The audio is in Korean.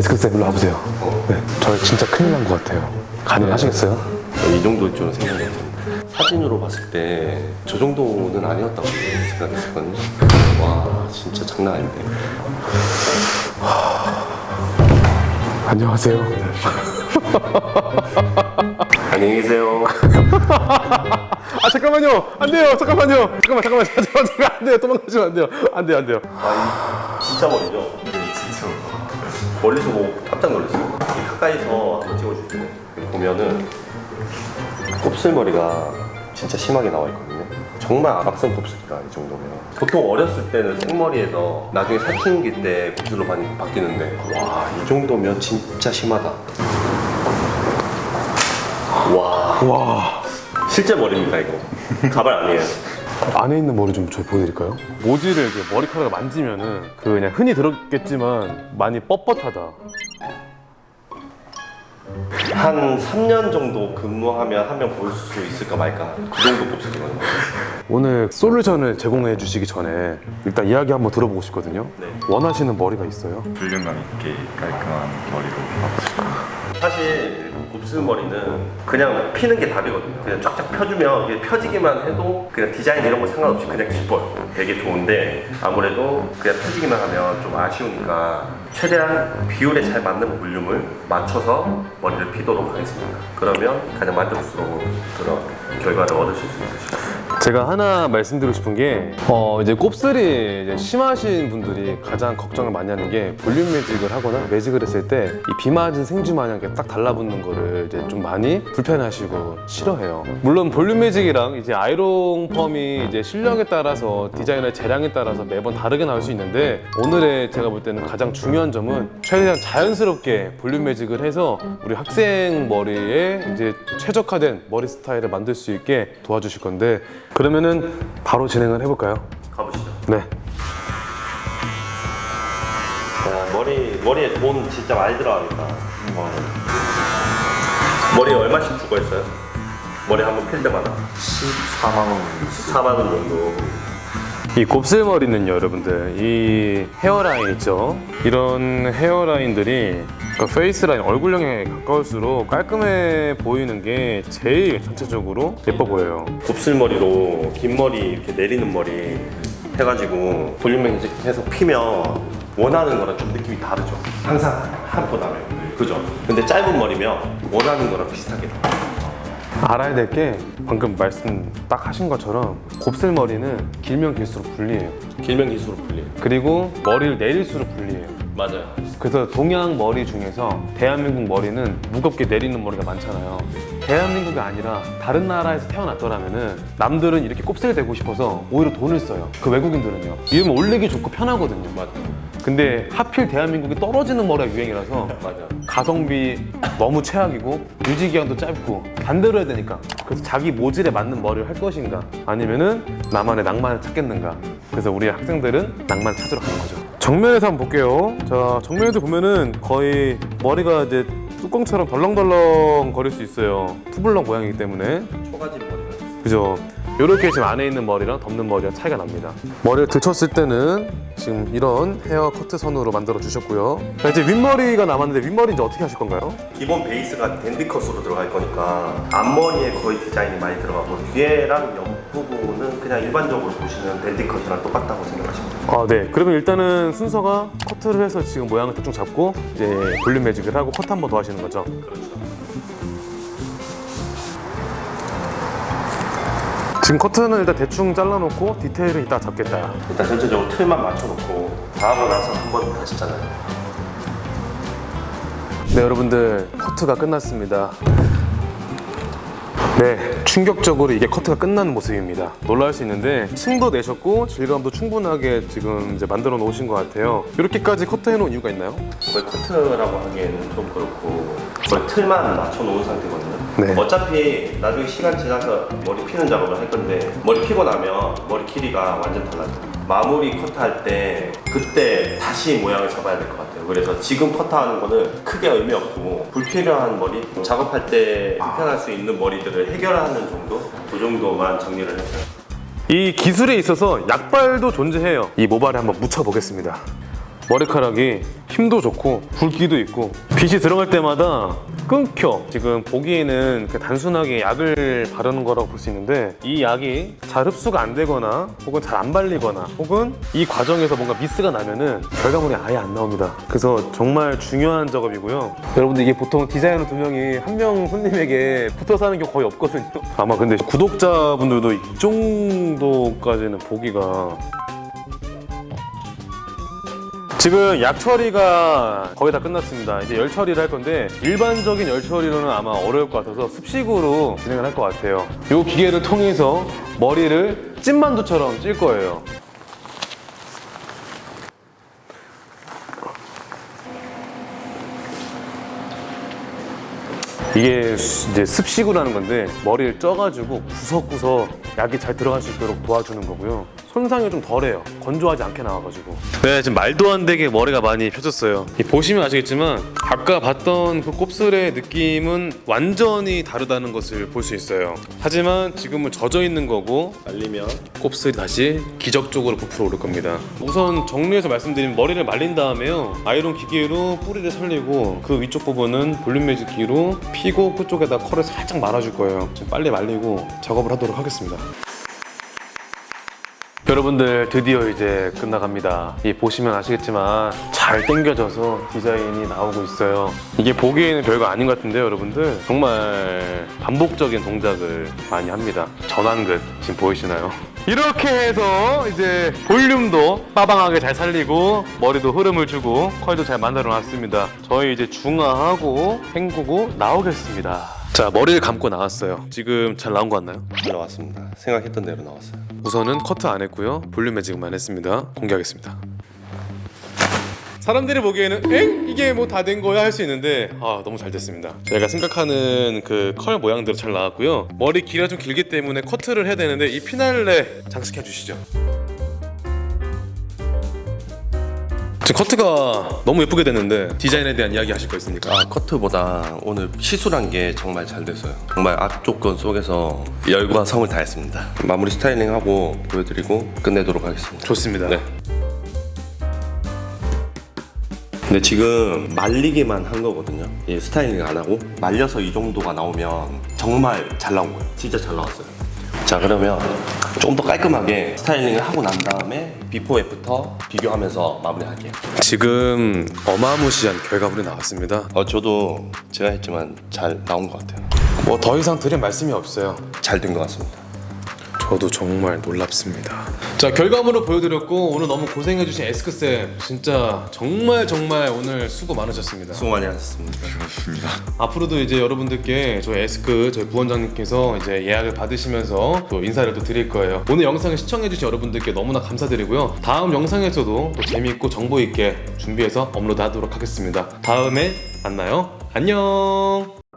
에스크쌤 일로 와보세요. 네, 저 진짜 큰일 난 것 같아요. 가능하시겠어요? 이 정도일 줄은 생각이 안 사진으로 봤을 때 저 정도는 아니었다고 생각했었거든요. 와 진짜 장난 아닌데. 안녕하세요. 안녕히 계세요. 아 잠깐만요. 안 돼요. 잠깐만요. 잠깐만 잠깐만 잠깐만 안 돼요. 도망가시면 안 돼요. 안 돼요 안 돼요. 진짜 멀리죠? 멀리서 보고 깜짝 놀랐어요. 이 가까이서 한번 찍어줄게요. 보면은 곱슬머리가 진짜 심하게 나와 있거든요. 정말 아각성 곱슬이다 이 정도면. 보통 어렸을 때는 생머리에서 나중에 살충기 때 곱슬로 많이 바뀌는데 와 이 정도면 진짜 심하다. 와 와 실제 머리입니다 이거. 가발 아니에요. 안에 있는 머리 좀 저희 보여드릴까요? 모지를 이렇게 머리카락을 만지면 은 그 그냥 흔히 들었겠지만 많이 뻣뻣하다. 한 3년 정도 근무하면 한 명 볼 수 있을까 말까 그 정도 곱슬이거든요. 오늘 솔루션을 제공해 주시기 전에 일단 이야기 한번 들어보고 싶거든요. 네. 원하시는 머리가 있어요? 볼륨감 있게 깔끔한 머리로 하고 싶어요. 사실 곱슬머리는 그냥 피는 게 답이거든요. 그냥 쫙쫙 펴주면 펴지기만 해도 그냥 디자인 이런 거 상관없이 그냥 기뻐요. 되게 좋은데 아무래도 그냥 펴지기만 하면 좀 아쉬우니까 최대한 비율에 잘 맞는 볼륨을 맞춰서 머리를 피도록 하겠습니다. 그러면 가장 만족스러운 그런 결과를 얻으실 수 있으실 거예요. 제가 하나 말씀드리고 싶은 게, 어, 이제 곱슬이 이제 심하신 분들이 가장 걱정을 많이 하는 게 볼륨 매직을 하거나 매직을 했을 때 이 비 맞은 생쥐 마냥 이렇게 딱 달라붙는 거를 이제 좀 많이 불편해하시고 싫어해요. 물론 볼륨 매직이랑 이제 아이롱 펌이 이제 실력에 따라서 디자이너의 재량에 따라서 매번 다르게 나올 수 있는데 오늘의 제가 볼 때는 가장 중요한 점은 최대한 자연스럽게 볼륨 매직을 해서 우리 학생 머리에 이제 최적화된 머리 스타일을 만들 수 있게 도와주실 건데 그러면은 바로 진행을 해볼까요? 가보시죠. 네. 자, 머리, 머리에 돈 진짜 많이 들어가니까. 머리에 얼마씩 주고 했어요? 머리 한번 필 때마다 14만 원 14만 원 정도. 이 곱슬머리는요 여러분들 이 헤어라인 있죠 이런 헤어라인들이 그러니까 페이스라인 얼굴형에 가까울수록 깔끔해 보이는 게 제일 전체적으로 예뻐 보여요 곱슬머리로 긴 머리 이렇게 내리는 머리 해가지고 볼륨 매직해서 피면 원하는 거랑 좀 느낌이 다르죠. 항상 한번 하면 그죠? 근데 짧은 머리면 원하는 거랑 비슷하게 나와요. 알아야 될 게 방금 말씀 딱 하신 것처럼 곱슬머리는 길면 길수록 불리해요 길면 길수록 불리해요. 그리고 머리를 내릴수록 불리해요 맞아요. 그래서 동양 머리 중에서 대한민국 머리는 무겁게 내리는 머리가 많잖아요. 대한민국이 아니라 다른 나라에서 태어났더라면 은 남들은 이렇게 곱슬 되고 싶어서 오히려 돈을 써요. 그 외국인들은요. 이러면 올리기 좋고 편하거든요. 맞아요. 근데 하필 대한민국이 떨어지는 머리가 유행이라서 맞아요. 가성비 너무 최악이고 유지 기간도 짧고 반대로 해야 되니까 그래서 자기 모질에 맞는 머리를 할 것인가 아니면은 나만의 낭만을 찾겠는가 그래서 우리 학생들은 낭만 찾으러 가는 거죠 정면에서 한번 볼게요 자 정면에서 보면은 거의 머리가 이제 뚜껑처럼 덜렁덜렁 거릴 수 있어요. two block 모양이기 때문에. 초가집 머리가 있어요. 그죠? 이렇게 지금 안에 있는 머리랑 덮는 머리랑 차이가 납니다. 머리를 들쳤을 때는 지금 이런 헤어 커트 선으로 만들어 주셨고요. 자, 이제 윗머리가 남았는데 윗머리 이제 어떻게 하실 건가요? 기본 베이스가 dandy cut으로 들어갈 거니까 앞머리에 거의 디자인이 많이 들어가고 뒤에랑 옆 부분은 그냥 일반적으로 보시는 dandy cut이랑 똑같다고 생각하시면 돼요. 아, 네. 그러면 일단은 순서가 커트를 해서 지금 모양을 대충 잡고 이제 볼륨 매직을 하고 커트 한 번 더 하시는 거죠. 그렇죠. 지금 커트는 일단 대충 잘라놓고 디테일은 이따 잡겠다. 일단 전체적으로 틀만 맞춰놓고 다 하고 나서 한번 하시잖아요. 네, 여러분들 커트가 끝났습니다. 네, 충격적으로 이게 커트가 끝나는 모습입니다. 놀랄 수 있는데 층도 내셨고 질감도 충분하게 지금 이제 만들어 놓으신 것 같아요. 이렇게까지 커트해 놓은 이유가 있나요? 거의 커트라고 하기에는 좀 그렇고 거의 틀만 맞춰 놓은 상태거든요. 네. 어차피 나중에 시간 지나서 머리 피는 작업을 할 건데 머리 피고 나면 머리 길이가 완전 달라져요. 마무리 커트할 때 그때 다시 모양을 잡아야 될 것 같아요. 그래서 지금 커트하는 거는 크게 의미 없고 불필요한 머리 작업할 때 불편할 수 있는 머리들을 해결하는 정도 그 정도만 정리를 했어요. 이 기술에 있어서 약발도 존재해요. 이 모발에 한번 묻혀 보겠습니다. 머리카락이 힘도 좋고 굵기도 있고 빛이 들어갈 때마다 끊겨. 지금 보기에는 그 단순하게 약을 바르는 거라고 볼 수 있는데 이 약이 잘 흡수가 안 되거나 혹은 잘 안 발리거나 혹은 이 과정에서 뭔가 미스가 나면 은 결과물이 아예 안 나옵니다. 그래서 정말 중요한 작업이고요. 여러분들 이게 보통 디자이너 두 명이 한 명 손님에게 붙어서 하는 경우 거의 없거든요. 아마 근데 구독자분들도 이 정도까지는 보기가 지금 약 처리가 거의 다 끝났습니다. 이제 열 처리를 할 건데 일반적인 열 처리로는 아마 어려울 것 같아서 습식으로 진행을 할 것 같아요. 이 기계를 통해서 머리를 찐만두처럼 찔 거예요. 이게 이제 습식으로 하는 건데 머리를 쪄가지고 구석구석 약이 잘 들어갈 수 있도록 도와주는 거고요. 손상이 좀 덜해요. 건조하지 않게 나와가지고. 네, 지금 말도 안 되게 머리가 많이 펴졌어요. 이 보시면 아시겠지만 아까 봤던 그 곱슬의 느낌은 완전히 다르다는 것을 볼 수 있어요. 하지만 지금은 젖어 있는 거고 말리면 곱슬이 다시 기적적으로 부풀어 오를 겁니다. 우선 정리해서 말씀드리면 머리를 말린 다음에요. 아이론 기계로 뿌리를 살리고 그 위쪽 부분은 볼륨 매직기로 피고 끝쪽에다 컬을 살짝 말아줄 거예요. 빨리 말리고 작업을 하도록 하겠습니다. 여러분들 드디어 이제 끝나갑니다. 이 보시면 아시겠지만 잘 당겨져서 디자인이 나오고 있어요. 이게 보기에는 별거 아닌 것 같은데요, 여러분들 정말 반복적인 동작을 많이 합니다. 전완근 지금 보이시나요? 이렇게 해서 이제 볼륨도 빠방하게 잘 살리고 머리도 흐름을 주고 컬도 잘 만들어 놨습니다. 저희 이제 중화하고 헹구고 나오겠습니다. 자 머리를 감고 나왔어요. 지금 잘 나온 거 같나요? 잘 나왔습니다. 생각했던 대로 나왔어요. 우선은 커트 안 했고요 볼륨 매직만 했습니다 공개하겠습니다 사람들이 보기에는 엥? 이게 뭐 다 된 거야 할 수 있는데 아 너무 잘 됐습니다 저희가 생각하는 그 컬 모양대로 잘 나왔고요 머리 길이가 좀 길기 때문에 커트를 해야 되는데 이 피날레 장식해 주시죠 지금 커트가 너무 예쁘게 됐는데 디자인에 대한 이야기 하실 거 있습니까? 아 커트보다 오늘 시술한 게 정말 잘 됐어요. 정말 악조건 속에서 열과 성을 다했습니다. 마무리 스타일링하고 보여드리고 끝내도록 하겠습니다. 좋습니다 네. 근데 지금 말리기만 한 거거든요. 이 스타일링 안 하고 말려서 이 정도가 나오면 정말 잘 나온 거예요. 진짜 잘 나왔어요. 자 그러면 좀더 깔끔하게 스타일링을 하고 난 다음에 before after 비교하면서 마무리할게요. 지금 어마무시한 결과물이 나왔습니다 어 저도 제가 했지만 잘 나온 것 같아요. 뭐 더 이상 드릴 말씀이 없어요 잘 된 것 같습니다. 저도 정말 놀랍습니다. 자 결과물을 보여드렸고 오늘 너무 고생해주신 에스크 쌤 진짜 정말 정말 오늘 수고 많으셨습니다. 수고 많이 하셨습니다. 그렇습니다. 앞으로도 이제 여러분들께 저희 에스크 저희 부원장님께서 이제 예약을 받으시면서 또 인사를 또 드릴 거예요. 오늘 영상을 시청해주신 여러분들께 너무나 감사드리고요. 다음 영상에서도 또 재미있고 정보 있게 준비해서 업로드하도록 하겠습니다. 다음에 만나요. 안녕.